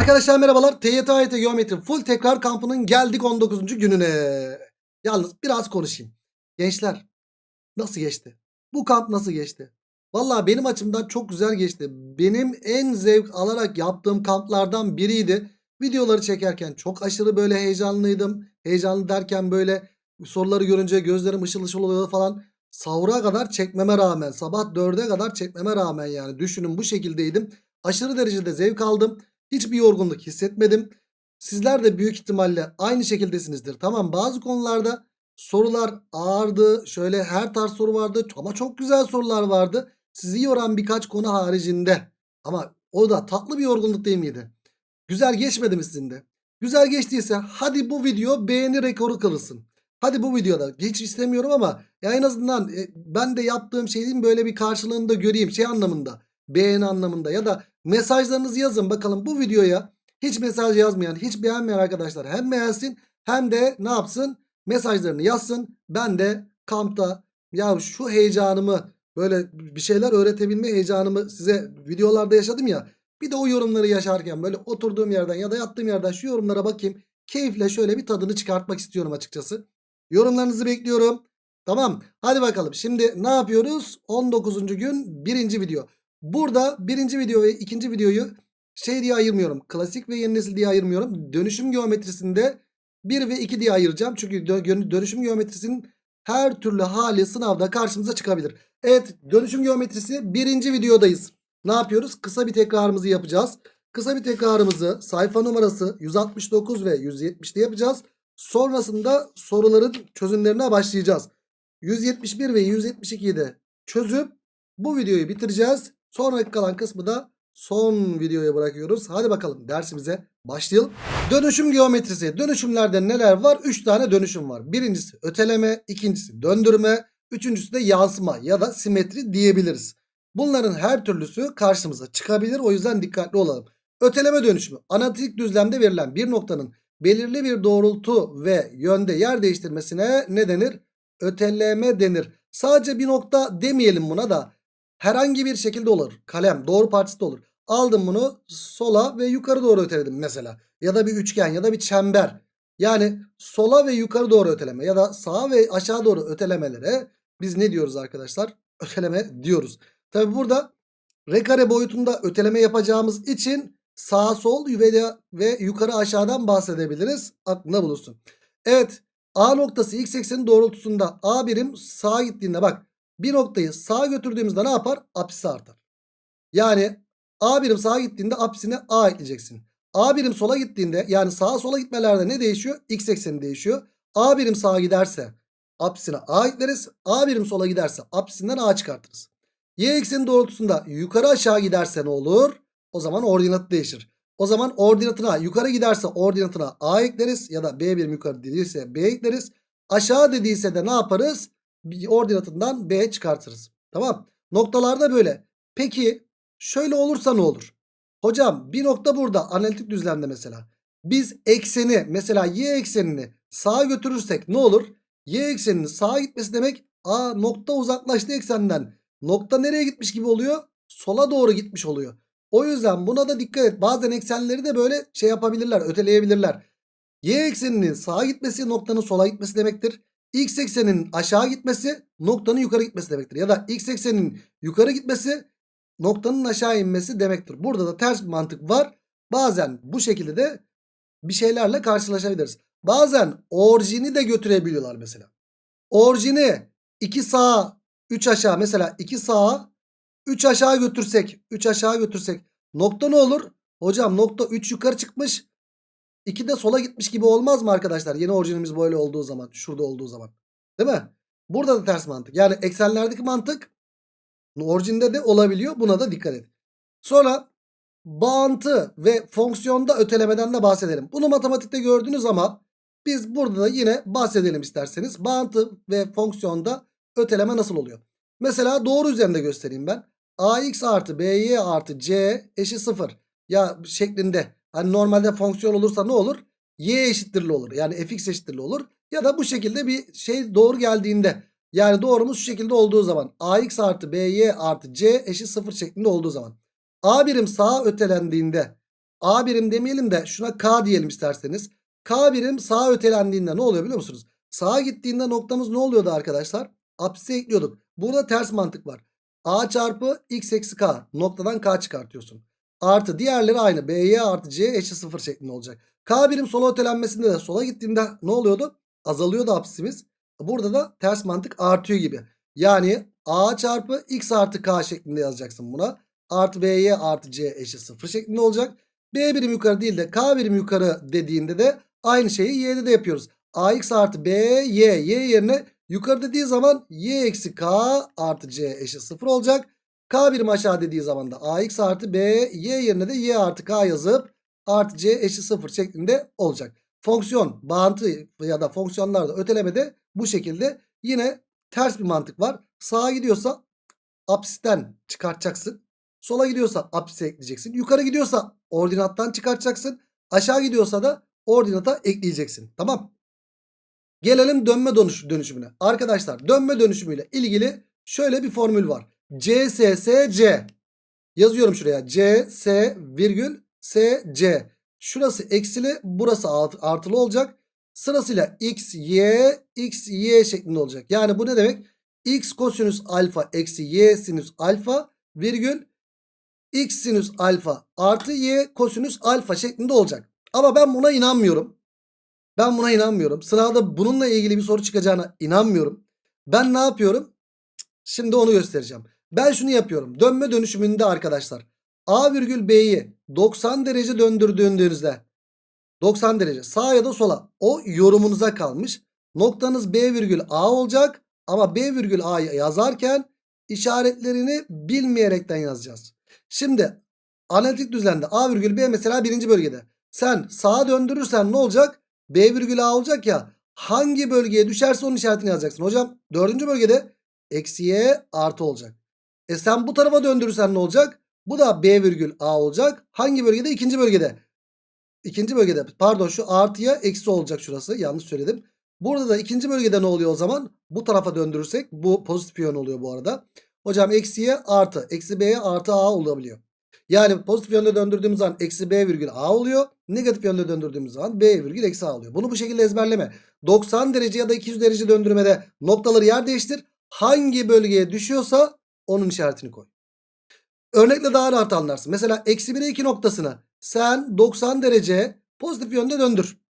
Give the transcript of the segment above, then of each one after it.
Arkadaşlar merhabalar. TYT AYT Geometri Full Tekrar Kampı'nın geldik 19. gününe. Yalnız biraz konuşayım. Gençler nasıl geçti? Bu kamp nasıl geçti? Valla benim açımdan çok güzel geçti. Benim en zevk alarak yaptığım kamplardan biriydi. Videoları çekerken çok aşırı böyle heyecanlıydım. Heyecanlı derken böyle soruları görünce gözlerim ışıl ışıl oluyor falan. Sahura kadar çekmeme rağmen sabah 4'e kadar çekmeme rağmen yani düşünün bu şekildeydim. Aşırı derecede zevk aldım. Hiçbir yorgunluk hissetmedim. Sizler de büyük ihtimalle aynı şekildesinizdir. Tamam bazı konularda sorular ağırdı. Şöyle her tarz soru vardı ama çok güzel sorular vardı. Sizi yoran birkaç konu haricinde. Ama o da tatlı bir yorgunluk değil miydi? Güzel geçmedi mi sizin de? Güzel geçtiyse hadi bu video beğeni rekoru kırılsın. Hadi bu videoda hiç istemiyorum ama ya en azından e, ben de yaptığım şeyin böyle bir karşılığını da göreyim şey anlamında. Beğeni anlamında ya da mesajlarınızı yazın bakalım bu videoya hiç mesaj yazmayan hiç beğenmeyen arkadaşlar hem beğensin hem de ne yapsın mesajlarını yazsın. Ben de kampta ya şu heyecanımı böyle bir şeyler öğretebilme heyecanımı size videolarda yaşadım ya. Bir de o yorumları yaşarken böyle oturduğum yerden ya da yattığım yerden şu yorumlara bakayım. Keyifle şöyle bir tadını çıkartmak istiyorum açıkçası. Yorumlarınızı bekliyorum. Tamam hadi bakalım şimdi ne yapıyoruz? 19. gün birinci video. Burada birinci video ve ikinci videoyu şey diye ayırmıyorum. Klasik ve yeni nesil diye ayırmıyorum. Dönüşüm geometrisinde 1 ve 2 diye ayıracağım. Çünkü dö- dönüşüm geometrisinin her türlü hali sınavda karşımıza çıkabilir. Evet dönüşüm geometrisi birinci videodayız. Ne yapıyoruz? Kısa bir tekrarımızı yapacağız. Kısa bir tekrarımızı sayfa numarası 169 ve 170'te yapacağız. Sonrasında soruların çözümlerine başlayacağız. 171 ve 172'yi de çözüp bu videoyu bitireceğiz. Sonraki kalan kısmı da son videoya bırakıyoruz. Hadi bakalım dersimize başlayalım. Dönüşüm geometrisi. Dönüşümlerde neler var? 3 tane dönüşüm var. Birincisi öteleme, ikincisi döndürme, üçüncüsü de yansıma ya da simetri diyebiliriz. Bunların her türlüsü karşımıza çıkabilir. O yüzden dikkatli olalım. Öteleme dönüşümü analitik düzlemde verilen bir noktanın belirli bir doğrultu ve yönde yer değiştirmesine ne denir? Öteleme denir. Sadece bir nokta demeyelim buna da herhangi bir şekilde olur. Kalem doğru partisi de olur. Aldım bunu sola ve yukarı doğru öteledim mesela. Ya da bir üçgen ya da bir çember. Yani sola ve yukarı doğru öteleme ya da sağa ve aşağı doğru ötelemelere biz ne diyoruz arkadaşlar? Öteleme diyoruz. Tabi burada r kare boyutunda öteleme yapacağımız için sağ sol ve, ve yukarı aşağıdan bahsedebiliriz. Aklında bulunsun. Evet A noktası x eksenin doğrultusunda A birim sağa gittiğinde bak bir noktayı sağa götürdüğümüzde ne yapar? Apsisi artar. Yani A birim sağa gittiğinde apsisine A ekleyeceksin. A birim sola gittiğinde yani sağa sola gitmelerde ne değişiyor? X ekseni değişiyor. A birim sağa giderse apsisine A ekleriz. A birim sola giderse apsisinden A çıkartırız. Y ekseni doğrultusunda yukarı aşağı giderse ne olur? O zaman ordinatı değişir. O zaman ordinatına yukarı giderse ordinatına A ekleriz ya da B birim yukarı dediyse B ekleriz. Aşağı dediyse de ne yaparız? Ordinatından B çıkartırız. Tamam. Noktalarda böyle. Peki şöyle olursa ne olur? Hocam bir nokta burada analitik düzlemde mesela. Biz ekseni mesela y eksenini sağa götürürsek ne olur? Y ekseninin sağa gitmesi demek a nokta uzaklaştı eksenden. Nokta nereye gitmiş gibi oluyor? Sola doğru gitmiş oluyor. O yüzden buna da dikkat et. Bazen eksenleri de böyle şey yapabilirler, öteleyebilirler. Y ekseninin sağa gitmesi noktanın sola gitmesi demektir. X ekseninin aşağı gitmesi noktanın yukarı gitmesi demektir. Ya da X ekseninin yukarı gitmesi noktanın aşağı inmesi demektir. Burada da ters bir mantık var. Bazen bu şekilde de bir şeylerle karşılaşabiliriz. Bazen orijini de götürebiliyorlar mesela. Orijini 2 sağa 3 aşağı mesela 2 sağa 3 aşağı götürsek 3 aşağı götürsek nokta ne olur? Hocam nokta 3 yukarı çıkmış 2 de sola gitmiş gibi olmaz mı arkadaşlar? Yeni orijinimiz böyle olduğu zaman şurada olduğu zaman değil mi? Burada da ters mantık yani eksenlerdeki mantık orijinde de olabiliyor buna da dikkat et. Sonra bağıntı ve fonksiyonda ötelemeden de bahsedelim. Bunu matematikte gördünüz ama biz burada da yine bahsedelim isterseniz. Bağıntı ve fonksiyonda öteleme nasıl oluyor? Mesela doğru üzerinde göstereyim ben. ax artı by artı c eşit 0. Ya şeklinde. Hani normalde fonksiyon olursa ne olur? y eşittirli olur. Yani fx eşittirli olur. Ya da bu şekilde bir şey doğru geldiğinde. Yani doğrumuz şu şekilde olduğu zaman. ax artı by artı c eşit 0 şeklinde olduğu zaman. a birim sağa ötelendiğinde. A birim demeyelim de şuna K diyelim isterseniz. K birim sağa ötelendiğinde ne oluyor biliyor musunuz? Sağa gittiğinde noktamız ne oluyordu arkadaşlar? Apsise ekliyorduk. Burada ters mantık var. A çarpı x eksi k noktadan k çıkartıyorsun. Artı diğerleri aynı. B'ye artı c eşit 0 şeklinde olacak. K birim sola ötelenmesinde de sola gittiğinde ne oluyordu? Azalıyordu apsisimiz. Burada da ters mantık artıyor gibi. Yani A çarpı x artı k şeklinde yazacaksın buna. Artı B'ye artı c eşit 0 şeklinde olacak. B birim yukarı değil de K birim yukarı dediğinde de aynı şeyi Y'de de yapıyoruz. AX artı B Y. Y yerine yukarı dediği zaman Y eksi K artı C eşit 0 olacak. K birim aşağı dediği zaman da AX artı B Y yerine de Y artı K yazıp artı C eşit 0 şeklinde olacak. Fonksiyon, bağıntı ya da fonksiyonlarda ötelemede bu şekilde yine ters bir mantık var. Sağa gidiyorsa apsisten çıkartacaksın. Sola gidiyorsa apsise ekleyeceksin. Yukarı gidiyorsa ordinattan çıkartacaksın. Aşağı gidiyorsa da ordinata ekleyeceksin. Tamam. Gelelim dönme dönüş, dönüşümüne. Arkadaşlar dönme dönüşümüyle ilgili şöyle bir formül var. CSSC yazıyorum şuraya. CS virgül SC. Şurası eksili burası art- artılı olacak. Sırasıyla x, y, x, y şeklinde olacak. Yani bu ne demek? x kosinüs alfa eksi y sinüs alfa virgül x sinüs alfa artı y kosinüs alfa şeklinde olacak. Ama ben buna inanmıyorum. Ben buna inanmıyorum. Sınavda bununla ilgili bir soru çıkacağına inanmıyorum. Ben ne yapıyorum? Şimdi onu göstereceğim. Ben şunu yapıyorum. Dönme dönüşümünde arkadaşlar. A virgül B'yi 90 derece döndürdüğünüzde 90 derece sağa ya da sola o yorumunuza kalmış. Noktanız B virgül A olacak. Ama B virgül A'yı yazarken işaretlerini bilmeyerekten yazacağız. Şimdi analitik düzlemde A virgül B mesela birinci bölgede. Sen sağa döndürürsen ne olacak? B virgül A olacak ya. Hangi bölgeye düşerse onun işaretini yazacaksın. Hocam dördüncü bölgede eksi y artı olacak. E sen bu tarafa döndürürsen ne olacak? Bu da B virgül A olacak. Hangi bölgede? İkinci bölgede. İkinci bölgede pardon şu artıya eksi olacak şurası. Yanlış söyledim. Burada da ikinci bölgede ne oluyor o zaman? Bu tarafa döndürürsek bu pozitif yön oluyor bu arada. Hocam eksiye artı. Eksi B'ye artı A olabiliyor. Yani pozitif yönde döndürdüğümüz zaman eksi B virgül A oluyor. Negatif yönde döndürdüğümüz zaman B virgül eksi A oluyor. Bunu bu şekilde ezberleme. 90 derece ya da 200 derece döndürmede noktaları yer değiştir. Hangi bölgeye düşüyorsa onun işaretini koy. Örnekle daha rahat anlarsın. Mesela eksi 1'e 2 noktasını sen 90 derece pozitif yönde döndür.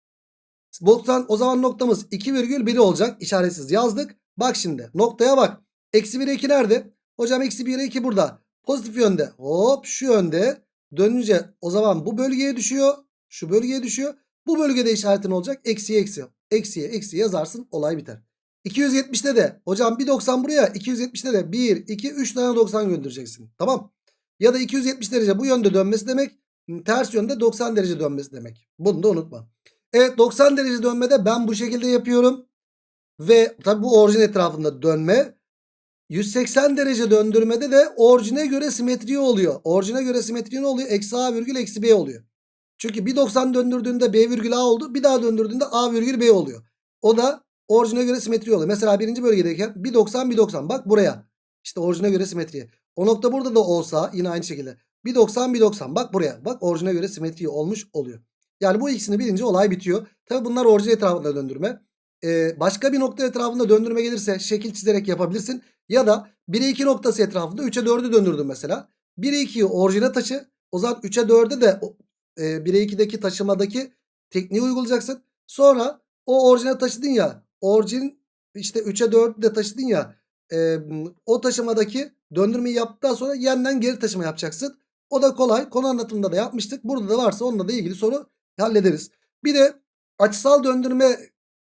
90 o zaman noktamız 2,1 olacak. İşaretsiz yazdık. Bak şimdi noktaya bak. Eksi 1'e 2 nerede? Hocam eksi 1'e 2 burada. Pozitif yönde. Hop şu yönde. Dönünce o zaman bu bölgeye düşüyor. Şu bölgeye düşüyor. Bu bölgede işaretin olacak. Eksiye eksi. Eksiye eksi yazarsın. Olay biter. 270'te de hocam bir 90 buraya 270'te de 1 2 3 tane 90 göndereceksin. Tamam. Ya da 270 derece bu yönde dönmesi demek. Ters yönde 90 derece dönmesi demek. Bunu da unutma. Evet 90 derece dönmede ben bu şekilde yapıyorum. Ve tabi bu orijin etrafında dönme. 180 derece döndürmede de orijine göre simetri oluyor. Orijine göre simetri ne oluyor? Eksi A virgül eksi B oluyor. Çünkü bir 90 döndürdüğünde B virgül A oldu. Bir daha döndürdüğünde A virgül B oluyor. O da orijine göre simetri oluyor. Mesela birinci bölgedeyken bir 90 bir 90. Bak buraya. İşte orijine göre simetri. O nokta burada da olsa yine aynı şekilde. Bir 90 bir 90. Bak buraya. Bak orijine göre simetri olmuş oluyor. Yani bu ikisini bilince olay bitiyor. Tabi bunlar orijin etrafında döndürme. Ee, başka bir nokta etrafında döndürme gelirse şekil çizerek yapabilirsin. Ya da 1'e 2 noktası etrafında 3'e 4'ü döndürdüm mesela. 1'e 2'yi orijine taşı. O zaman 3'e 4'e de e, 1'e 2'deki taşımadaki tekniği uygulayacaksın. Sonra o orijine taşıdın ya. Orijin işte 3'e 4'ü de taşıdın ya. E, o taşımadaki döndürmeyi yaptıktan sonra yeniden geri taşıma yapacaksın. O da kolay. Konu anlatımında da yapmıştık. Burada da varsa onunla da ilgili soru hallederiz. Bir de açısal döndürme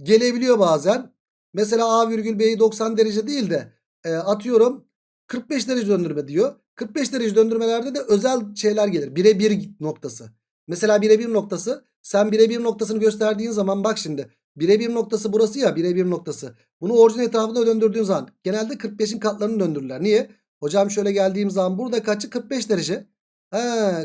gelebiliyor bazen. Mesela A virgül B'yi 90 derece değil de e, atıyorum 45 derece döndürme diyor. 45 derece döndürmelerde de özel şeyler gelir. Birebir noktası. Mesela birebir noktası sen birebir noktasını gösterdiğin zaman bak şimdi. Birebir noktası burası ya birebir noktası. Bunu orijin etrafında döndürdüğün zaman genelde 45'in katlarını döndürürler. Niye? Hocam şöyle geldiğim zaman burada kaçı 45 derece. He,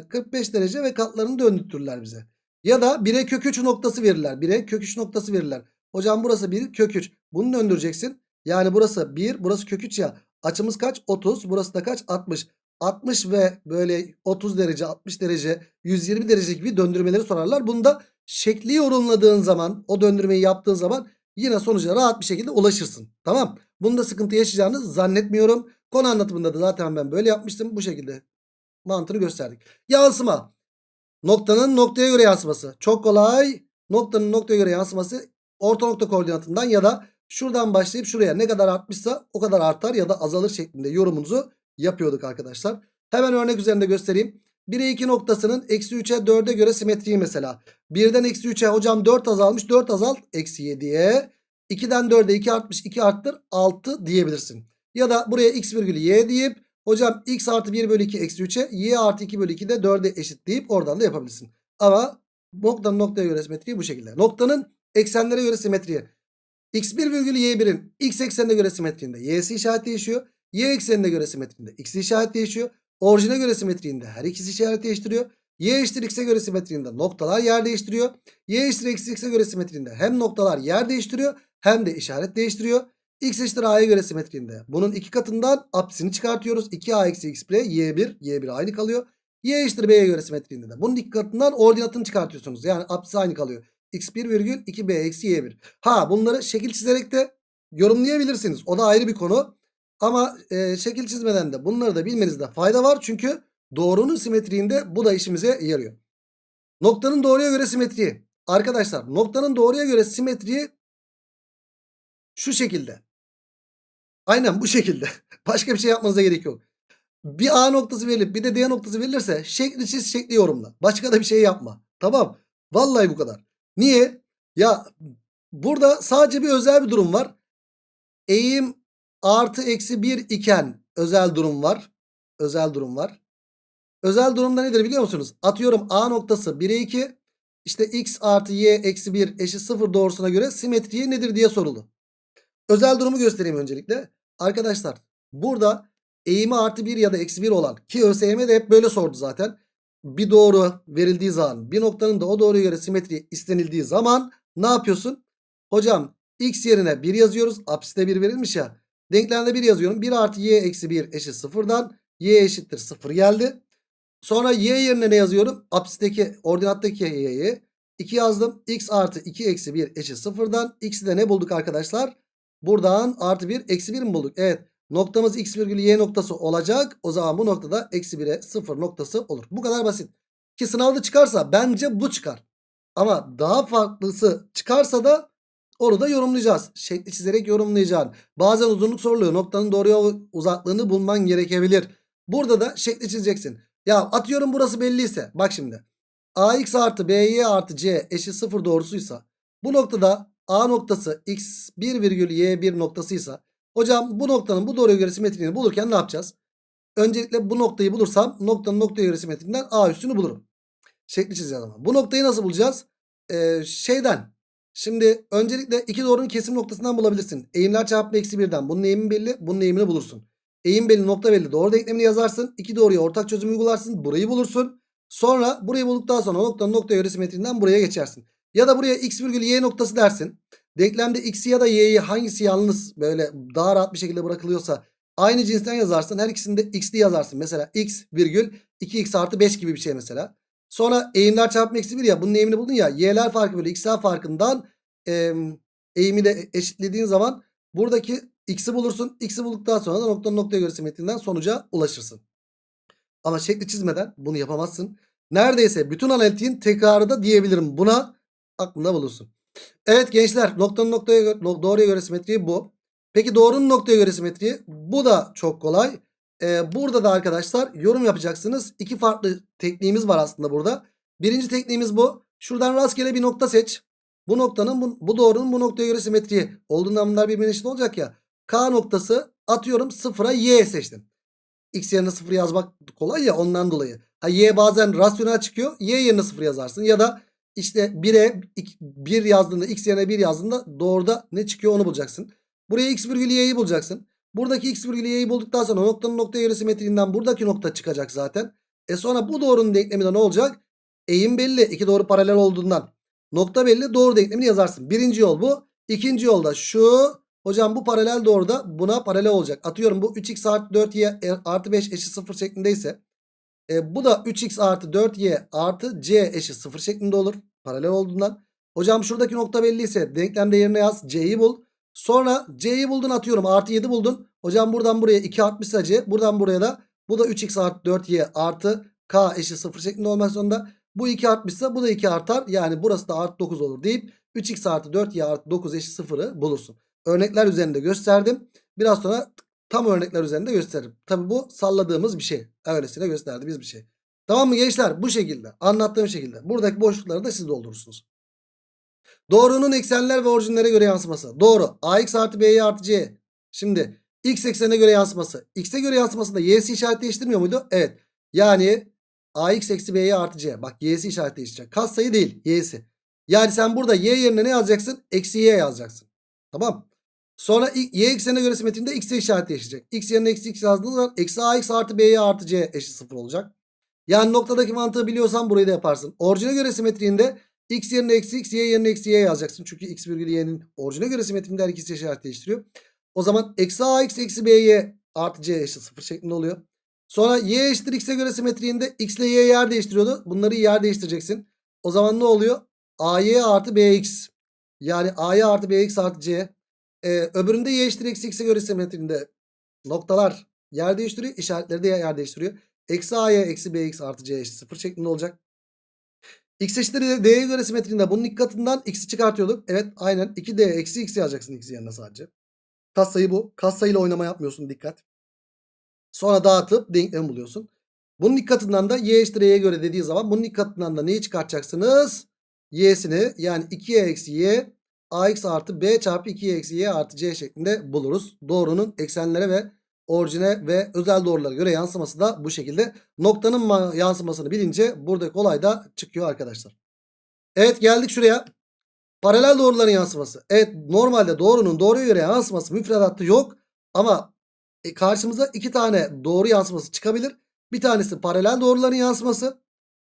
45 derece ve katlarını döndürtürler bize. Ya da 1'e kök 3 noktası verirler. 1'e kök 3 noktası verirler. Hocam burası 1 kök 3. Bunu döndüreceksin. Yani burası 1 burası kök 3 ya. Açımız kaç? 30. Burası da kaç? 60. 60 ve böyle 30 derece 60 derece 120 derece gibi döndürmeleri sorarlar. Bunda şekli yorumladığın zaman o döndürmeyi yaptığın zaman yine sonuca rahat bir şekilde ulaşırsın. Tamam. Bunda sıkıntı yaşayacağını zannetmiyorum. Konu anlatımında da zaten ben böyle yapmıştım. Bu şekilde mantığını gösterdik. Yansıma. Noktanın noktaya göre yansıması. Çok kolay. Noktanın noktaya göre yansıması orta nokta koordinatından ya da şuradan başlayıp şuraya ne kadar artmışsa o kadar artar ya da azalır şeklinde yorumunuzu yapıyorduk arkadaşlar. Hemen örnek üzerinde göstereyim. 1'e 2 noktasının eksi 3'e 4'e göre simetriği mesela. 1'den eksi 3'e hocam 4 azalmış 4 azalt eksi 7'ye. 2'den 4'e 2 artmış 2 arttır 6 diyebilirsin. Ya da buraya x virgülü y deyip hocam x artı 1 bölü 2 eksi 3'e y artı 2 bölü 2 de 4'e eşit deyip oradan da yapabilirsin. Ama noktanın noktaya göre simetriği bu şekilde. Noktanın eksenlere göre simetriği. x1 virgülü y1'in x eksenine göre simetriğinde y'si işaret değişiyor. Y eksenine göre simetriğinde x işaret değişiyor. Orijine göre simetriğinde her ikisi işaret değiştiriyor. Y eşittir x'e göre simetriğinde noktalar yer değiştiriyor. Y eşittir eksi x'e göre simetriğinde hem noktalar yer değiştiriyor hem de işaret değiştiriyor. X eşittir A'ya göre simetriğinde. Bunun iki katından apsini çıkartıyoruz. 2A eksi x bire Y1. Y1 aynı kalıyor. Y eşittir B'ye göre simetriğinde de. Bunun iki katından ordinatını çıkartıyorsunuz. Yani apsisi aynı kalıyor. X1 virgül 2B eksi Y1. Ha bunları şekil çizerek de yorumlayabilirsiniz. O da ayrı bir konu. Ama e, şekil çizmeden de bunları da bilmenizde fayda var. Çünkü doğrunun simetriğinde bu da işimize yarıyor. Noktanın doğruya göre simetriği. Arkadaşlar noktanın doğruya göre simetriği şu şekilde. Aynen bu şekilde. Başka bir şey yapmanıza gerek yok. Bir A noktası verilip bir de D noktası verilirse şekli çiz şekli yorumla. Başka da bir şey yapma. Tamam. Vallahi bu kadar. Niye? Ya burada sadece bir özel bir durum var. Eğim artı eksi 1 iken özel durum var. Özel durum var. Özel durumda nedir biliyor musunuz? Atıyorum A noktası 1'e 2. İşte x artı y eksi 1 eşit 0 doğrusuna göre simetriği nedir diye soruldu. Özel durumu göstereyim öncelikle. Arkadaşlar burada eğimi artı 1 ya da eksi 1 olan ki ÖSYM de hep böyle sordu zaten. Bir doğru verildiği zaman bir noktanın da o doğruya göre simetri istenildiği zaman ne yapıyorsun? Hocam x yerine 1 yazıyoruz. Apsiste 1 verilmiş ya. Denklemde 1 yazıyorum. 1 artı y eksi 1 eşit 0'dan y eşittir 0 geldi. Sonra y yerine ne yazıyorum? Apsisteki ordinattaki y'yi 2 yazdım. x artı 2 eksi 1 eşit 0'dan x'i de ne bulduk arkadaşlar? Buradan artı 1 eksi 1 mi bulduk? Evet. Noktamız x virgülü y noktası olacak. O zaman bu noktada eksi 1'e 0 noktası olur. Bu kadar basit. Ki sınavda çıkarsa bence bu çıkar. Ama daha farklısı çıkarsa da onu da yorumlayacağız. Şekli çizerek yorumlayacaksın. Bazen uzunluk soruluyor. Noktanın doğruya uzaklığını bulman gerekebilir. Burada da şekli çizeceksin. Ya atıyorum burası belliyse. Bak şimdi. ax artı by artı c eşit 0 doğrusuysa. Bu noktada A noktası x1 virgül y1 noktasıysa hocam bu noktanın bu doğruya göre simetriğini bulurken ne yapacağız? Öncelikle bu noktayı bulursam noktanın noktaya göre simetriğinden A üstünü bulurum. Şekli çizeceğiz ama. Bu noktayı nasıl bulacağız? Ee, şeyden. Şimdi öncelikle iki doğrunun kesim noktasından bulabilirsin. Eğimler çarpımı eksi birden. Bunun eğimi belli. Bunun eğimini bulursun. Eğim belli nokta belli. Doğru denklemini yazarsın. İki doğruya ortak çözüm uygularsın. Burayı bulursun. Sonra burayı bulduktan sonra noktanın noktaya göre simetriğinden buraya geçersin. Ya da buraya x virgül y noktası dersin. Denklemde x'i ya da y'yi hangisi yalnız böyle daha rahat bir şekilde bırakılıyorsa aynı cinsten yazarsın. Her ikisini de x'li yazarsın. Mesela x virgül 2x artı 5 gibi bir şey mesela. Sonra eğimler çarpımı eksi 1 ya bunun eğimini buldun ya. Y'ler farkı bölü x'ler farkından e, eğimi de eşitlediğin zaman buradaki x'i bulursun. X'i bulduktan sonra da noktanın noktaya göre simetriğinden sonuca ulaşırsın. Ama şekli çizmeden bunu yapamazsın. Neredeyse bütün analitiğin tekrarı da diyebilirim buna aklında bulunsun. Evet gençler noktanın noktaya göre, doğruya göre simetriği bu. Peki doğrunun noktaya göre simetriği bu da çok kolay. Ee, burada da arkadaşlar yorum yapacaksınız. İki farklı tekniğimiz var aslında burada. Birinci tekniğimiz bu. Şuradan rastgele bir nokta seç. Bu noktanın bu, bu doğrunun bu noktaya göre simetriği. Olduğundan bunlar birbirine eşit olacak ya. K noktası atıyorum sıfıra y seçtim. X yerine sıfır yazmak kolay ya ondan dolayı. Ha, y bazen rasyonel çıkıyor. Y yerine sıfır yazarsın. Ya da işte 1'e 1 yazdığında x yerine 1 yazdığında doğruda ne çıkıyor onu bulacaksın. Buraya x virgül y'yi bulacaksın. Buradaki x virgül y'yi bulduktan sonra noktanın noktaya göre simetriğinden buradaki nokta çıkacak zaten. E sonra bu doğrunun denkleminde ne olacak? Eğim belli. iki doğru paralel olduğundan. Nokta belli. Doğru denklemini yazarsın. Birinci yol bu. İkinci yolda şu. Hocam bu paralel doğruda buna paralel olacak. Atıyorum bu 3x artı 4y e, artı 5 eşit 0 şeklindeyse. E, bu da 3x artı 4y artı c eşit 0 şeklinde olur. Paralel olduğundan. Hocam şuradaki nokta belliyse denklem değerine yaz. c'yi bul. Sonra c'yi buldun atıyorum artı 7 buldun. Hocam buradan buraya 2 artmışsa c. Buradan buraya da bu da 3x artı 4y artı k eşit 0 şeklinde olmak zorunda. Bu 2 artmışsa bu da 2 artar. Yani burası da artı 9 olur deyip 3x artı 4y artı 9 eşit 0'ı bulursun. Örnekler üzerinde gösterdim. Biraz sonra tam örnekler üzerinde gösteririm. Tabi bu salladığımız bir şey. Öylesine gösterdiğimiz bir şey. Tamam mı gençler? Bu şekilde. Anlattığım şekilde. Buradaki boşlukları da siz doldurursunuz. Doğrunun eksenler ve orijinlere göre yansıması. Doğru. ax artı by artı c. Şimdi x eksenine göre yansıması. x'e göre yansımasında y'si işaret değiştirmiyor muydu? Evet. Yani ax eksi by artı c. Bak y'si işaret değiştirecek. Kas sayı değil y'si. Yani sen burada y yerine ne yazacaksın? Eksi y yazacaksın. Tamam. Sonra y eksenine göre simetrinde x'e işaret değişecek. x yerine eksi x yazdığınız zaman eksi ax artı by artı c eşit 0 olacak. Yani noktadaki mantığı biliyorsan burayı da yaparsın. Orijine göre simetriğinde x yerine eksi x, y yerine eksi y yazacaksın. Çünkü x virgül y'nin orijine göre simetriğinde her ikisi işaret değiştiriyor. O zaman eksi ax eksi by artı c eşit 0 şeklinde oluyor. Sonra y eşittir x'e göre simetriğinde x ile y yer değiştiriyordu. Bunları yer değiştireceksin. O zaman ne oluyor? ay artı bx. Yani ay artı bx artı c. Ee, öbüründe y eşittir eksi x'e göre simetriğinde noktalar yer değiştiriyor. işaretleri de yer değiştiriyor. Eksi a'ya eksi bx artı c eşit 0 şeklinde olacak. X eşittir d'ye göre simetriğinde bunun ilk katından x'i çıkartıyorduk. Evet aynen 2d eksi x yazacaksın x yerine sadece. Katsayı bu. Katsayıyla oynama yapmıyorsun dikkat. Sonra dağıtıp denklemi buluyorsun. Bunun ilk katından da y eşittir y'ye göre dediği zaman bunun ilk katından da neyi çıkartacaksınız? Y'sini yani 2y eksi y ax artı b çarpı 2y eksi y artı c şeklinde buluruz. Doğrunun eksenlere ve orijine ve özel doğrulara göre yansıması da bu şekilde. Noktanın yansımasını bilince buradaki olay da çıkıyor arkadaşlar. Evet geldik şuraya. Paralel doğruların yansıması. Evet normalde doğrunun doğruya göre yansıması müfredatta yok. Ama e, karşımıza iki tane doğru yansıması çıkabilir. Bir tanesi paralel doğruların yansıması.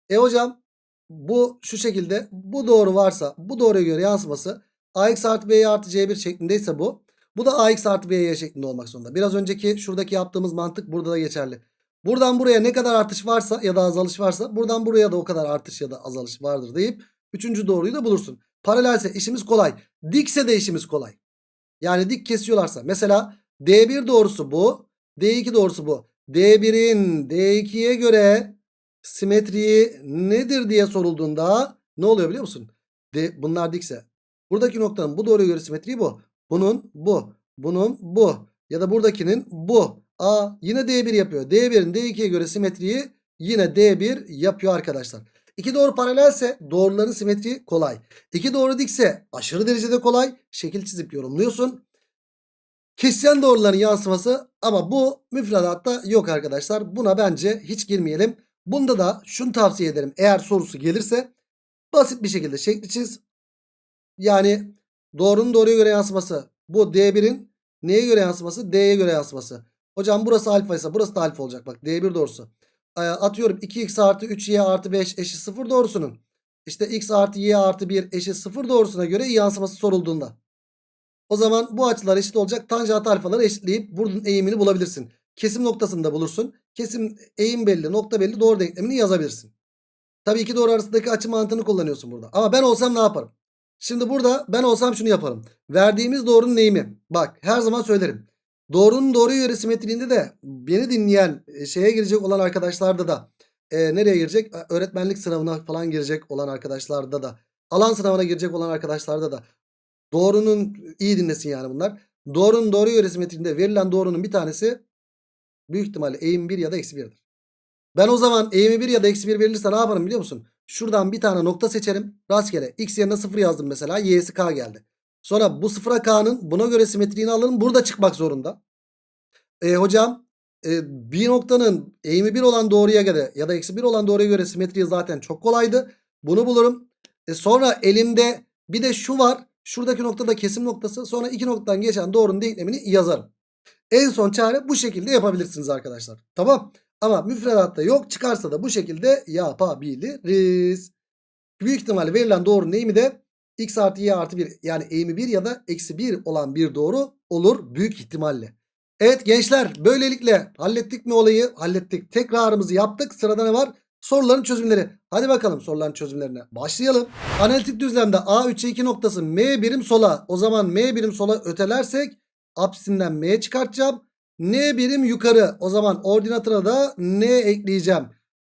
E hocam bu şu şekilde bu doğru varsa bu doğruya göre yansıması ax artı b artı c1 şeklindeyse bu. Bu da ax artı by şeklinde olmak zorunda. Biraz önceki şuradaki yaptığımız mantık burada da geçerli. Buradan buraya ne kadar artış varsa ya da azalış varsa buradan buraya da o kadar artış ya da azalış vardır deyip üçüncü doğruyu da bulursun. Paralelse işimiz kolay. Dikse de işimiz kolay. Yani dik kesiyorlarsa. Mesela D1 doğrusu bu. D2 doğrusu bu. D1'in D2'ye göre simetriği nedir diye sorulduğunda ne oluyor biliyor musun? De, bunlar dikse. Buradaki noktanın bu doğruya göre simetriği bu. Bunun bu. Bunun bu. Ya da buradakinin bu. A yine D1 yapıyor. D1'in D2'ye göre simetriği yine D1 yapıyor arkadaşlar. İki doğru paralelse doğruların simetriği kolay. İki doğru dikse aşırı derecede kolay. Şekil çizip yorumluyorsun. Kesişen doğruların yansıması ama bu müfredatta yok arkadaşlar. Buna bence hiç girmeyelim. Bunda da şunu tavsiye ederim. Eğer sorusu gelirse basit bir şekilde şekli çiz. Yani doğrunun doğruya göre yansıması. Bu D1'in neye göre yansıması? D'ye göre yansıması. Hocam burası alfa ise burası da alfa olacak. Bak D1 doğrusu. Atıyorum 2x artı 3y artı 5 eşit 0 doğrusunun. İşte x artı y artı 1 eşit 0 doğrusuna göre yansıması sorulduğunda. O zaman bu açılar eşit olacak. Tanjant alfaları eşitleyip bunun eğimini bulabilirsin. Kesim noktasını da bulursun. Kesim eğim belli nokta belli doğru denklemini yazabilirsin. Tabii ki doğru arasındaki açı mantığını kullanıyorsun burada. Ama ben olsam ne yaparım? Şimdi burada ben olsam şunu yaparım. Verdiğimiz doğrunun eğimi. Bak her zaman söylerim. Doğrunun doğru göre simetriğinde de beni dinleyen e, şeye girecek olan arkadaşlarda da e, nereye girecek? Öğretmenlik sınavına falan girecek olan arkadaşlarda da alan sınavına girecek olan arkadaşlarda da doğrunun iyi dinlesin yani bunlar. Doğrunun doğru göre simetriğinde verilen doğrunun bir tanesi büyük ihtimalle eğim 1 ya da eksi 1'dir. Ben o zaman eğimi 1 ya da eksi 1 verilirse ne yaparım biliyor musun? Şuradan bir tane nokta seçerim. Rastgele x yerine 0 yazdım mesela. Y'si k geldi. Sonra bu sıfıra k'nın buna göre simetriğini alırım. Burada çıkmak zorunda. E, hocam e, bir noktanın eğimi 1 olan doğruya göre ya da eksi 1 olan doğruya göre simetriği zaten çok kolaydı. Bunu bulurum. E, sonra elimde bir de şu var. Şuradaki noktada kesim noktası. Sonra iki noktadan geçen doğrunun denklemini yazarım. En son çare bu şekilde yapabilirsiniz arkadaşlar. Tamam. Ama müfredatta yok. Çıkarsa da bu şekilde yapabiliriz. Büyük ihtimalle verilen doğrunun eğimi de x artı y artı 1 yani eğimi 1 ya da eksi 1 olan bir doğru olur büyük ihtimalle. Evet gençler böylelikle hallettik mi olayı? Hallettik. Tekrarımızı yaptık. Sırada ne var? Soruların çözümleri. Hadi bakalım soruların çözümlerine. Başlayalım. Analitik düzlemde A 3'e 2 noktası M birim sola. O zaman M birim sola ötelersek apsisinden M çıkartacağım. N birim yukarı. O zaman ordinatına da N ekleyeceğim.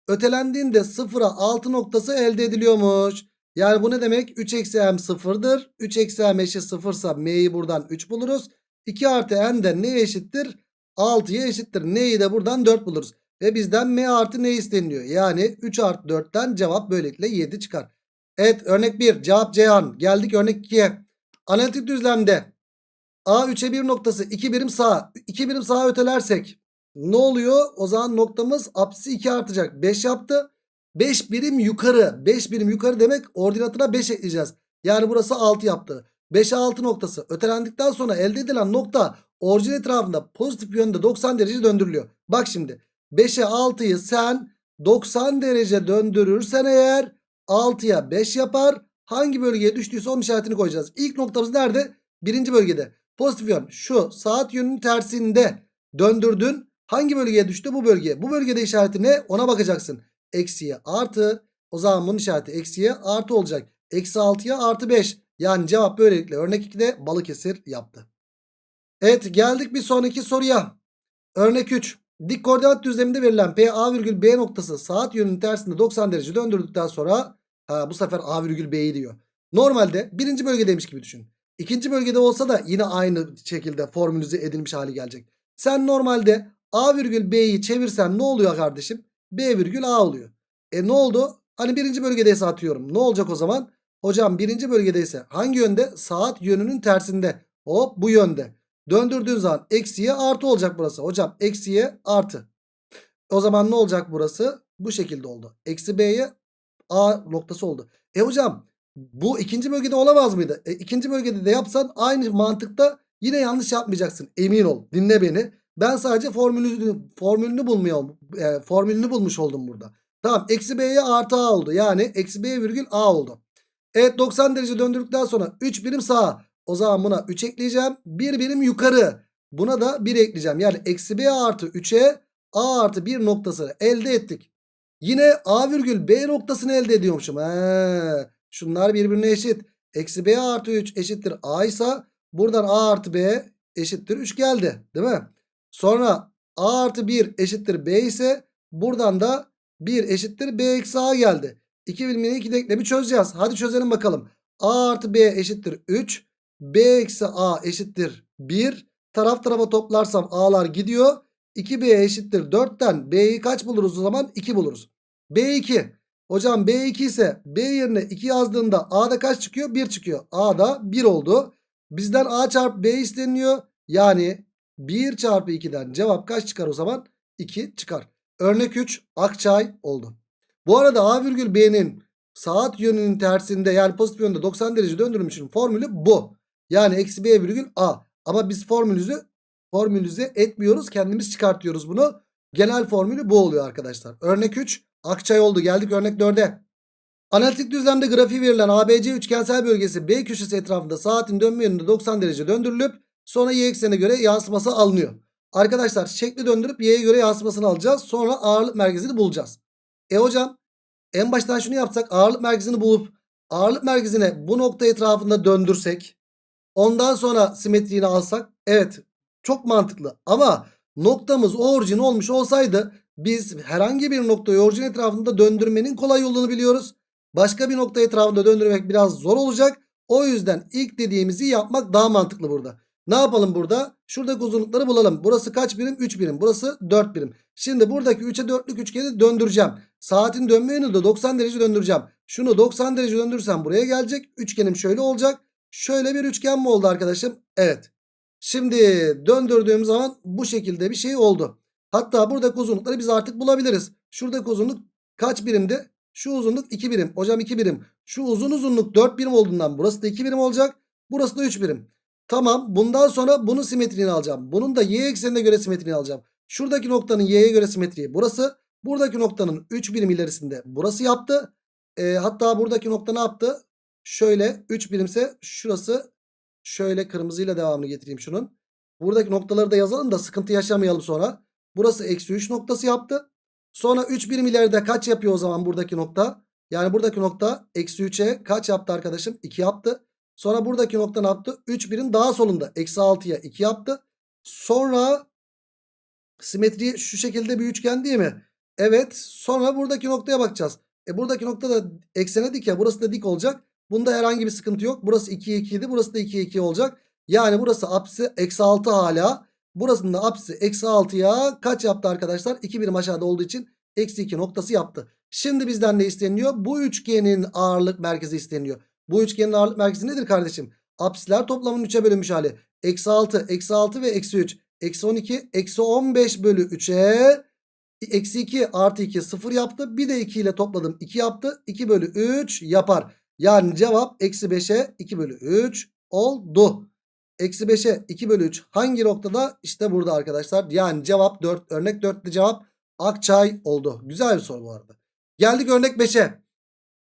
Ötelendiğinde 0'a 6 noktası elde ediliyormuş. Yani bu ne demek? 3 eksi m sıfırdır. 3 eksi m eşit sıfırsa m'yi buradan 3 buluruz. 2 artı n de neye eşittir? 6'ya eşittir. N'yi de buradan 4 buluruz. Ve bizden m artı ne isteniliyor? Yani 3 artı 4'ten cevap böylelikle 7 çıkar. Evet örnek 1 cevap Ceyhan. Geldik örnek 2'ye. Analitik düzlemde A 3'e 1 noktası 2 birim sağ. 2 birim sağa ötelersek ne oluyor? O zaman noktamız apsisi 2 artacak. 5 yaptı. 5 birim yukarı. 5 birim yukarı demek ordinatına 5 ekleyeceğiz. Yani burası 6 yaptı. 5'e 6 noktası. Ötelendikten sonra elde edilen nokta orijin etrafında pozitif yönde 90 derece döndürülüyor. Bak şimdi 5'e 6'yı sen 90 derece döndürürsen eğer 6'ya 5 yapar. Hangi bölgeye düştüyse onun işaretini koyacağız. İlk noktamız nerede? Birinci bölgede. Pozitif yön şu saat yönünün tersinde döndürdün. Hangi bölgeye düştü? Bu bölgeye. Bu bölgede işareti ne? Ona bakacaksın. Eksiye artı. O zaman bunun işareti eksiye artı olacak. Eksi 6'ya artı 5. Yani cevap böylelikle örnek 2'de Balıkesir yaptı. Evet geldik bir sonraki soruya. Örnek 3. Dik koordinat düzleminde verilen P A virgül B noktası saat yönünün tersinde 90 derece döndürdükten sonra ha, bu sefer A virgül B'yi diyor. Normalde birinci bölgedeymiş gibi düşün. İkinci bölgede olsa da yine aynı şekilde formülize edilmiş hali gelecek. Sen normalde A virgül B'yi çevirsen ne oluyor kardeşim? B virgül A oluyor. E ne oldu? Hani birinci bölgedeyse atıyorum. Ne olacak o zaman? Hocam birinci bölgedeyse hangi yönde? Saat yönünün tersinde. Hop bu yönde. Döndürdüğün zaman eksiye artı olacak burası. Hocam eksiye artı. O zaman ne olacak burası? Bu şekilde oldu. Eksi B'ye A noktası oldu. E hocam bu ikinci bölgede olamaz mıydı? E, ikinci bölgede de yapsan aynı mantıkta yine yanlış yapmayacaksın. Emin ol. Dinle beni. Ben sadece formülünü, formülünü bulmuyor, e, formülünü bulmuş oldum burada. Tamam. Eksi B'ye artı A oldu. Yani eksi B virgül A oldu. Evet 90 derece döndürdükten sonra 3 birim sağa. O zaman buna 3 ekleyeceğim. 1 birim yukarı. Buna da 1 ekleyeceğim. Yani eksi B artı 3'e A artı 1 noktasını elde ettik. Yine A virgül B noktasını elde ediyormuşum. He. Şunlar birbirine eşit. Eksi B artı 3 eşittir A ise buradan A artı B eşittir 3 geldi. Değil mi? Sonra A artı 1 eşittir B ise buradan da 1 eşittir B eksi A geldi. 2 bilimini 2 denklemi çözeceğiz. Hadi çözelim bakalım. A artı B eşittir 3. B eksi A eşittir 1. Taraf tarafa toplarsam A'lar gidiyor. 2B eşittir 4'ten B'yi kaç buluruz o zaman? 2 buluruz. B2. Hocam B2 ise B yerine 2 yazdığında A'da kaç çıkıyor? 1 çıkıyor. A'da 1 oldu. Bizden A çarpı B isteniyor. Yani 1 çarpı 2'den cevap kaç çıkar o zaman? 2 çıkar. Örnek 3 Akçay oldu. Bu arada A virgül B'nin saat yönünün tersinde yani pozitif yönde 90 derece döndürülmüşün formülü bu. Yani eksi B virgül A. Ama biz formülüzü formülüze etmiyoruz. Kendimiz çıkartıyoruz bunu. Genel formülü bu oluyor arkadaşlar. Örnek 3 Akçay oldu. Geldik örnek 4'e. Analitik düzlemde grafiği verilen ABC üçgensel bölgesi B köşesi etrafında saatin dönme yönünde 90 derece döndürülüp sonra y eksenine göre yansıması alınıyor. Arkadaşlar şekli döndürüp y'ye göre yansımasını alacağız. Sonra ağırlık merkezini bulacağız. E hocam en baştan şunu yapsak ağırlık merkezini bulup ağırlık merkezine bu nokta etrafında döndürsek ondan sonra simetriğini alsak evet çok mantıklı ama noktamız orijin olmuş olsaydı biz herhangi bir noktayı orijin etrafında döndürmenin kolay yolunu biliyoruz. Başka bir nokta etrafında döndürmek biraz zor olacak. O yüzden ilk dediğimizi yapmak daha mantıklı burada. Ne yapalım burada? Şuradaki uzunlukları bulalım. Burası kaç birim? 3 birim. Burası 4 birim. Şimdi buradaki 3'e 4'lük üçgeni döndüreceğim. Saatin dönme yönünü de 90 derece döndüreceğim. Şunu 90 derece döndürürsem buraya gelecek. Üçgenim şöyle olacak. Şöyle bir üçgen mi oldu arkadaşım? Evet. Şimdi döndürdüğüm zaman bu şekilde bir şey oldu. Hatta buradaki uzunlukları biz artık bulabiliriz. Şuradaki uzunluk kaç birimdi? Şu uzunluk 2 birim. Hocam 2 birim. Şu uzun uzunluk 4 birim olduğundan burası da 2 birim olacak. Burası da 3 birim. Tamam bundan sonra bunun simetriğini alacağım. Bunun da y eksenine göre simetriğini alacağım. Şuradaki noktanın y'ye göre simetriği burası. Buradaki noktanın 3 birim ilerisinde burası yaptı. E, hatta buradaki nokta ne yaptı? şöyle 3 birimse şurası şöyle kırmızıyla devamını getireyim şunun. Buradaki noktaları da yazalım da sıkıntı yaşamayalım sonra. Burası eksi 3 noktası yaptı. Sonra 3 birim ileride kaç yapıyor o zaman buradaki nokta? Yani buradaki nokta eksi 3'e kaç yaptı arkadaşım? 2 yaptı. Sonra buradaki nokta ne yaptı? 3 birim daha solunda. Eksi 6'ya 2 yaptı. Sonra simetri şu şekilde bir üçgen değil mi? Evet. Sonra buradaki noktaya bakacağız. E buradaki nokta da eksene dik ya. Burası da dik olacak. Bunda herhangi bir sıkıntı yok. Burası 2'ye 2 idi. Burası da 2'ye 2 olacak. Yani burası apsisi eksi 6 hala. Burasının da apsisi eksi 6'ya kaç yaptı arkadaşlar? 2 birim aşağıda olduğu için eksi 2 noktası yaptı. Şimdi bizden ne isteniyor? Bu üçgenin ağırlık merkezi isteniyor. Bu üçgenin ağırlık merkezi nedir kardeşim? Apsisler toplamının 3'e bölünmüş hali. Eksi 6, eksi 6 ve eksi 3. Eksi 12, eksi 15 bölü 3'e eksi 2 artı 2 0 yaptı. Bir de 2 ile topladım 2 yaptı. 2 bölü 3 yapar. Yani cevap eksi 5'e 2 bölü 3 oldu. Eksi 5'e 2 bölü 3 hangi noktada? İşte burada arkadaşlar. Yani cevap 4. Örnek 4'lü cevap Akçay oldu. Güzel bir soru bu arada. Geldik örnek 5'e.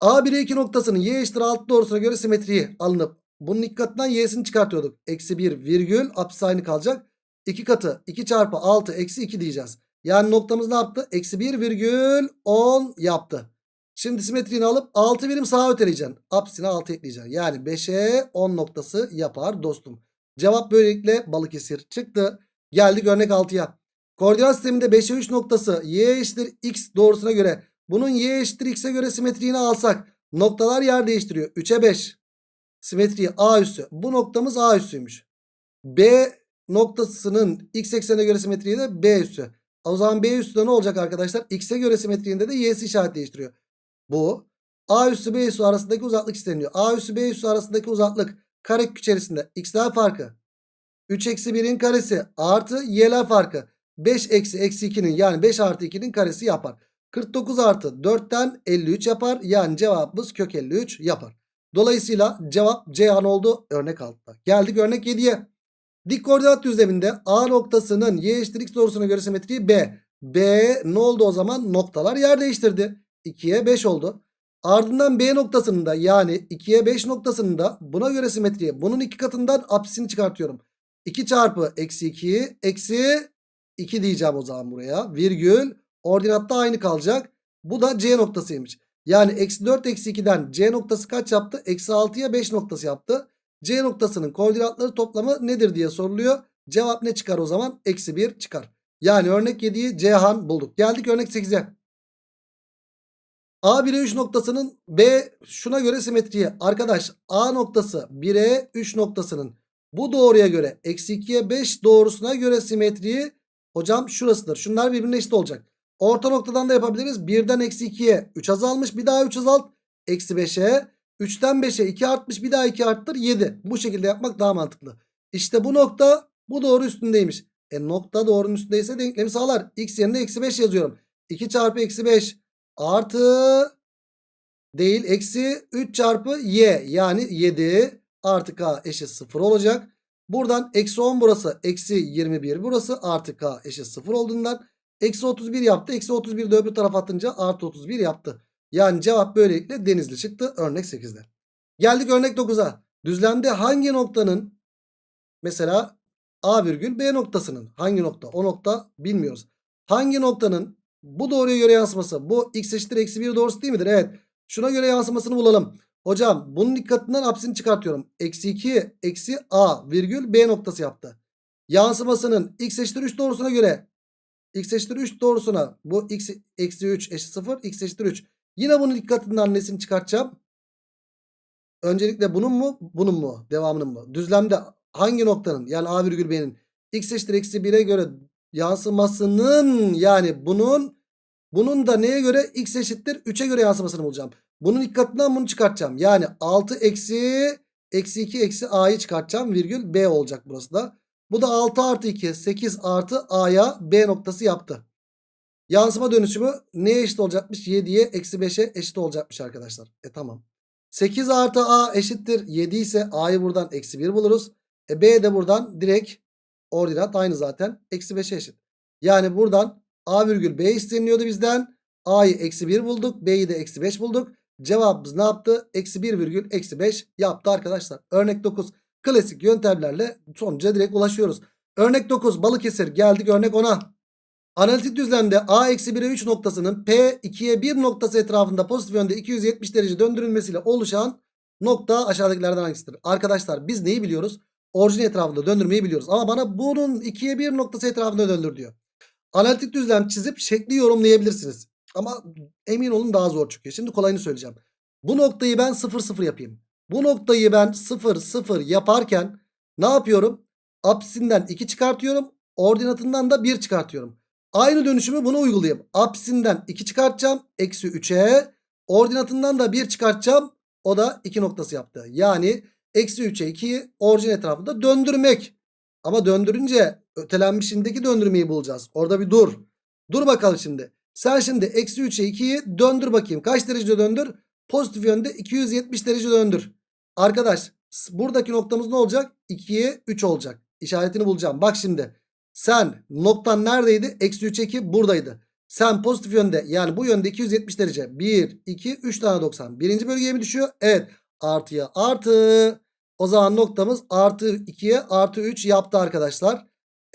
A1'e 2 noktasının y eşittir 6 doğrusuna göre simetriği alınıp bunun iki katından y'sini çıkartıyorduk. Eksi 1 virgül apsis aynı kalacak. 2 katı 2 çarpı 6 eksi 2 diyeceğiz. Yani noktamız ne yaptı? Eksi 1 virgül 10 yaptı. Şimdi simetriğini alıp 6 birim sağa öteleyeceksin. Apsisine 6 ekleyeceksin. Yani 5'e 10 noktası yapar dostum. Cevap böylelikle Balıkesir çıktı. Geldik örnek 6'ya. Koordinat sisteminde 5'e 3 noktası y eşittir x doğrusuna göre bunun y eşittir x'e göre simetriğini alsak noktalar yer değiştiriyor. 3'e 5 simetriği a üssü. Bu noktamız a üssüymüş. B noktasının x eksenine göre simetriği de b üssü. O zaman b üssü de ne olacak arkadaşlar? X'e göre simetriğinde de y'si işaret değiştiriyor. Bu a üssü b üssü arasındaki uzaklık isteniyor. A üssü b üssü arasındaki uzaklık karekök içerisinde x'ler farkı 3 eksi 1'in karesi artı y'ler farkı 5 eksi eksi 2'nin yani 5 artı 2'nin karesi yapar. 49 artı 4'ten 53 yapar. Yani cevabımız kök 53 yapar. Dolayısıyla cevap Ceyhan oldu örnek altta. Geldik örnek 7'ye. Dik koordinat düzleminde A noktasının y eşittir x doğrusuna göre simetriği B. B ne oldu o zaman? Noktalar yer değiştirdi. 2'ye 5 oldu. Ardından B noktasının da yani 2'ye 5 noktasının da buna göre simetriği. Bunun iki katından apsisini çıkartıyorum. 2 çarpı eksi 2 eksi 2 diyeceğim o zaman buraya. Virgül ordinatta aynı kalacak. Bu da C noktasıymış. Yani eksi 4 eksi 2'den C noktası kaç yaptı? Eksi 6'ya 5 noktası yaptı. C noktasının koordinatları toplamı nedir diye soruluyor. Cevap ne çıkar o zaman? Eksi 1 çıkar. Yani örnek 7'yi Cihan bulduk. Geldik örnek 8'e. A 1'e 3 noktasının B şuna göre simetriye. Arkadaş A noktası 1'e 3 noktasının bu doğruya göre eksi 2'ye 5 doğrusuna göre simetriyi hocam şurasıdır. Şunlar birbirine eşit olacak. Orta noktadan da yapabiliriz. 1'den eksi 2'ye 3 azalmış. Bir daha 3 azalt. Eksi 5'e. 3'ten 5'e 2 artmış. Bir daha 2 arttır. 7. Bu şekilde yapmak daha mantıklı. İşte bu nokta bu doğru üstündeymiş. E nokta doğrunun üstündeyse denklemi sağlar. X yerine eksi 5 yazıyorum. 2 çarpı eksi 5 artı değil eksi 3 çarpı y yani 7 artı k eşit 0 olacak. Buradan eksi 10 burası eksi 21 burası artı k eşit 0 olduğundan eksi 31 yaptı. Eksi 31 de öbür tarafa atınca artı 31 yaptı. Yani cevap böylelikle denizli çıktı örnek 8'de. Geldik örnek 9'a. Düzlemde hangi noktanın mesela A virgül B noktasının hangi nokta o nokta bilmiyoruz. Hangi noktanın bu doğruya göre yansıması bu x eşittir eksi 1 doğrusu değil midir? Evet. Şuna göre yansımasını bulalım. Hocam bunun dikkatinden apsini çıkartıyorum. Eksi 2 eksi a virgül b noktası yaptı. Yansımasının x eşittir 3 doğrusuna göre x eşittir 3 doğrusuna bu x eksi 3 eşit 0 x eşittir 3. Yine bunun dikkatinden nesini çıkartacağım? Öncelikle bunun mu bunun mu devamının mı? Düzlemde hangi noktanın yani a virgül b'nin x eşittir eksi 1'e göre yansımasının yani bunun bunun da neye göre x eşittir 3'e göre yansımasını bulacağım. Bunun ilk katından bunu çıkartacağım. Yani 6 eksi eksi 2 eksi a'yı çıkartacağım. Virgül b olacak burası da. Bu da 6 artı 2 8 artı a'ya b noktası yaptı. Yansıma dönüşümü neye eşit olacakmış? 7'ye eksi 5'e eşit olacakmış arkadaşlar. E tamam. 8 artı a eşittir 7 ise a'yı buradan eksi 1 buluruz. E b de buradan direkt ordinat aynı zaten. Eksi 5'e eşit. Yani buradan a virgül b isteniyordu bizden. a'yı eksi 1 bulduk. b'yi de eksi 5 bulduk. Cevabımız ne yaptı? Eksi 1 virgül eksi 5 yaptı arkadaşlar. Örnek 9 klasik yöntemlerle sonuca direkt ulaşıyoruz. Örnek 9 Balıkesir geldik örnek 10'a. Analitik düzlemde A eksi 1'e 3 noktasının P 2'ye 1 noktası etrafında pozitif yönde 270 derece döndürülmesiyle oluşan nokta aşağıdakilerden hangisidir? Arkadaşlar biz neyi biliyoruz? Orijin etrafında döndürmeyi biliyoruz. Ama bana bunun 2'ye 1 noktası etrafında döndür diyor. Analitik düzlem çizip şekli yorumlayabilirsiniz. Ama emin olun daha zor çıkıyor. Şimdi kolayını söyleyeceğim. Bu noktayı ben 0 0 yapayım. Bu noktayı ben 0 0 yaparken ne yapıyorum? Apsisinden 2 çıkartıyorum. Ordinatından da 1 çıkartıyorum. Aynı dönüşümü buna uygulayayım. Apsisinden 2 çıkartacağım. Eksi 3'e. Ordinatından da 1 çıkartacağım. O da 2 noktası yaptı. Yani eksi 3'e 2'yi orijin etrafında döndürmek. Ama döndürünce ötelenmişindeki döndürmeyi bulacağız. Orada bir dur. Dur bakalım şimdi. Sen şimdi eksi 3'e 2'yi döndür bakayım. Kaç derece döndür? Pozitif yönde 270 derece döndür. Arkadaş buradaki noktamız ne olacak? 2'ye 3 olacak. İşaretini bulacağım. Bak şimdi. Sen noktan neredeydi? Eksi 3'e 2 buradaydı. Sen pozitif yönde yani bu yönde 270 derece. 1, 2, 3 tane 90. Birinci bölgeye mi düşüyor? Evet. Artıya artı. O zaman noktamız artı 2'ye artı 3 yaptı arkadaşlar.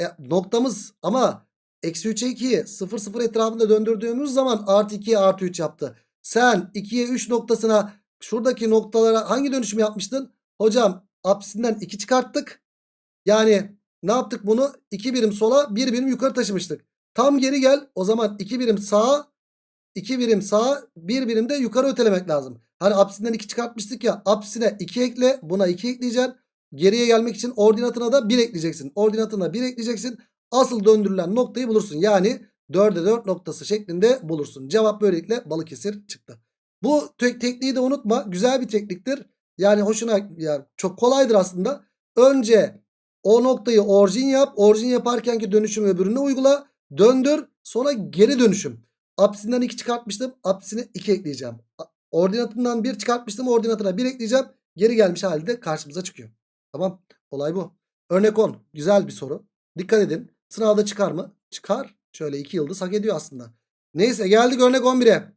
E, noktamız ama eksi 3'e 2'yi 0 0 etrafında döndürdüğümüz zaman artı 2'ye artı 3 yaptı. Sen 2'ye 3 noktasına şuradaki noktalara hangi dönüşüm yapmıştın? Hocam apsisinden 2 çıkarttık. Yani ne yaptık bunu? 2 birim sola 1 birim yukarı taşımıştık. Tam geri gel. O zaman 2 birim sağa 2 birim sağa 1 birim de yukarı ötelemek lazım. Hani apsisinden 2 çıkartmıştık ya. Apsisine 2 ekle. Buna 2 ekleyeceksin. Geriye gelmek için ordinatına da 1 ekleyeceksin. Ordinatına 1 ekleyeceksin. Asıl döndürülen noktayı bulursun. Yani 4'e 4 noktası şeklinde bulursun. Cevap böylelikle Balıkesir çıktı. Bu tek tekniği de unutma. Güzel bir tekniktir. Yani hoşuna yani çok kolaydır aslında. Önce o noktayı orijin yap. Orijin yaparkenki dönüşüm öbürüne uygula. Döndür. Sonra geri dönüşüm. Apsisinden 2 çıkartmıştım. Apsisine 2 ekleyeceğim. Ordinatından 1 çıkartmıştım. Ordinatına 1 ekleyeceğim. Geri gelmiş halde karşımıza çıkıyor. Tamam. Olay bu. Örnek 10. Güzel bir soru. Dikkat edin. Sınavda çıkar mı? Çıkar. Şöyle 2 yıldız hak ediyor aslında. Neyse geldik örnek 11'e.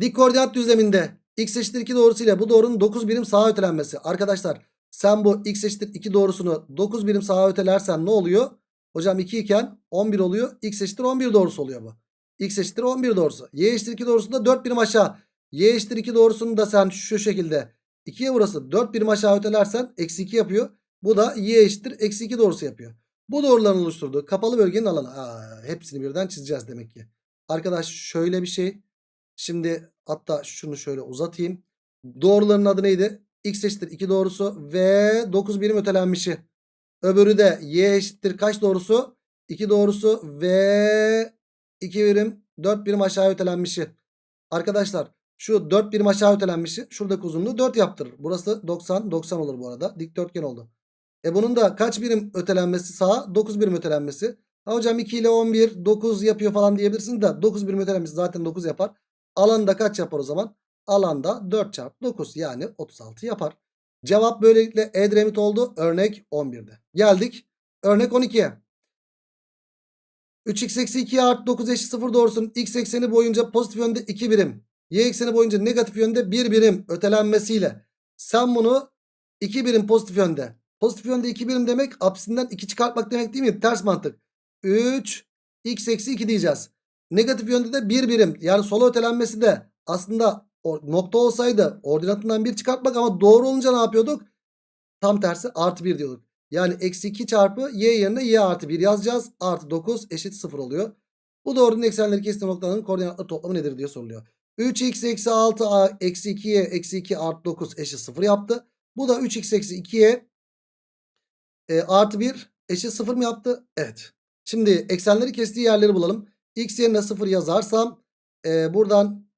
Dik koordinat düzleminde x eşittir 2 doğrusuyla bu doğrunun 9 birim sağa ötelenmesi. Arkadaşlar sen bu x eşittir 2 doğrusunu 9 birim sağa ötelersen ne oluyor? Hocam 2 iken 11 oluyor. x eşittir 11 doğrusu oluyor bu. x eşittir 11 doğrusu. y eşittir 2 doğrusunda 4 birim aşağı. Y eşittir 2 doğrusunu da sen şu şekilde 2'ye burası 4 birim aşağı ötelersen eksi 2 yapıyor. Bu da y eşittir eksi 2 doğrusu yapıyor. Bu doğruların oluşturduğu kapalı bölgenin alanı. Aa, hepsini birden çizeceğiz demek ki. Arkadaş şöyle bir şey. Şimdi hatta şunu şöyle uzatayım. Doğruların adı neydi? X eşittir 2 doğrusu ve 9 birim ötelenmişi. Öbürü de y eşittir kaç doğrusu? 2 doğrusu ve 2 birim 4 birim aşağı ötelenmişi. Arkadaşlar şu 4 birim aşağı ötelenmişi şuradaki uzunluğu 4 yaptırır. Burası 90 90 olur bu arada. Dikdörtgen oldu. E bunun da kaç birim ötelenmesi sağa? 9 birim ötelenmesi. Ha hocam 2 ile 11 9 yapıyor falan diyebilirsiniz de 9 birim ötelenmesi zaten 9 yapar. Alanda kaç yapar o zaman? Alanda 4 çarpı 9 yani 36 yapar. Cevap böylelikle Edremit oldu. Örnek 11'de. Geldik. Örnek 12'ye. 3x eksi 2 artı 9 eşit 0 doğrusunun x ekseni boyunca pozitif yönde 2 birim. Y ekseni boyunca negatif yönde 1 birim ötelenmesiyle. Sen bunu 2 birim pozitif yönde. Pozitif yönde 2 birim demek apsisinden 2 çıkartmak demek değil mi? Ters mantık. 3 x eksi 2 diyeceğiz. Negatif yönde de 1 birim. Yani sola ötelenmesi de aslında nokta olsaydı ordinatından 1 çıkartmak ama doğru olunca ne yapıyorduk? Tam tersi artı 1 diyorduk. Yani eksi 2 çarpı y yerine y artı 1 yazacağız. Artı 9 eşit 0 oluyor. Bu doğrunun eksenleri kestiği noktaların koordinatları toplamı nedir diye soruluyor. 3x eksi 6 eksi 2y eksi 2 artı 9 eşit 0 yaptı. Bu da 3x eksi 2y e, artı 1 eşit 0 mı yaptı? Evet. Şimdi eksenleri kestiği yerleri bulalım. X yerine 0 yazarsam e, buradan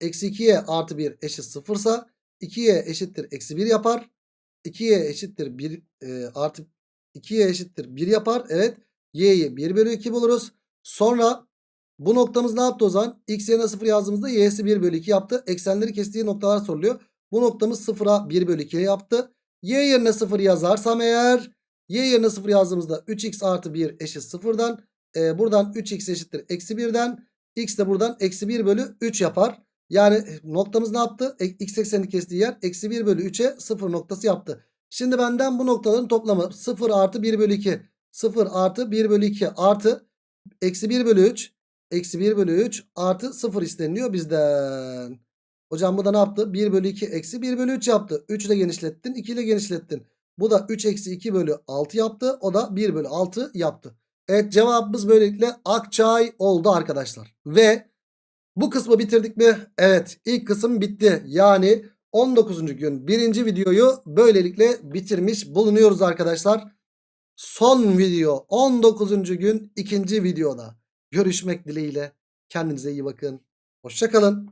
eksi 2y artı 1 eşit 0 ise 2y eşittir eksi 1 yapar. 2y eşittir 1 e, artı 2y eşittir 1 yapar. Evet. y'yi 1 bölü 2 buluruz. Sonra bu noktamız ne yaptı o zaman? X yerine 0 yazdığımızda y'si 1 bölü 2 yaptı. Eksenleri kestiği noktalar soruluyor. Bu noktamız 0'a 1 bölü 2 yaptı. Y yerine 0 yazarsam eğer y yerine 0 yazdığımızda 3x artı 1 eşit 0'dan. E, buradan 3x eşittir eksi 1'den. x de buradan eksi 1 bölü 3 yapar. Yani e, noktamız ne yaptı? E, X eksenini kestiği yer eksi 1 bölü 3'e 0 noktası yaptı. Şimdi benden bu noktaların toplamı 0 artı 1 bölü 2. 0 artı 1 bölü 2 artı eksi 1 bölü 3. Eksi 1 bölü 3 artı 0 isteniliyor bizden. Hocam bu da ne yaptı? 1 bölü 2 eksi 1 bölü 3 yaptı. 3 ile genişlettin 2 ile genişlettin. Bu da 3 eksi 2 bölü 6 yaptı. O da 1 bölü 6 yaptı. Evet cevabımız böylelikle Akçay oldu arkadaşlar. Ve bu kısmı bitirdik mi? Evet ilk kısım bitti. Yani 19. gün birinci videoyu böylelikle bitirmiş bulunuyoruz arkadaşlar. Son video 19. gün ikinci videoda. Görüşmek dileğiyle. Kendinize iyi bakın. Hoşçakalın.